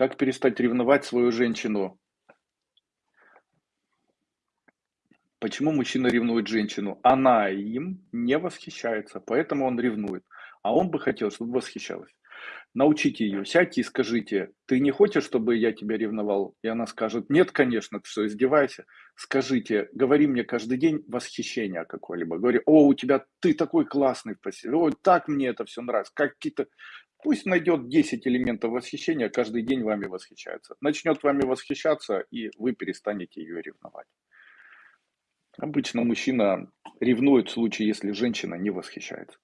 Как перестать ревновать свою женщину? Почему мужчина ревнует женщину? Она им не восхищается, поэтому он ревнует. А он бы хотел, чтобы восхищалась. Научите ее, сядьте и скажите, ты не хочешь, чтобы я тебя ревновал? И она скажет, нет, конечно, ты что, издевайся? Скажите, говори мне каждый день восхищение какое-либо. Говори, о, у тебя, ты такой классный в постели, ой, так мне это все нравится. Какие-то, пусть найдет 10 элементов восхищения, каждый день вами восхищается. Начнет вами восхищаться, и вы перестанете ее ревновать. Обычно мужчина ревнует в случае, если женщина не восхищается.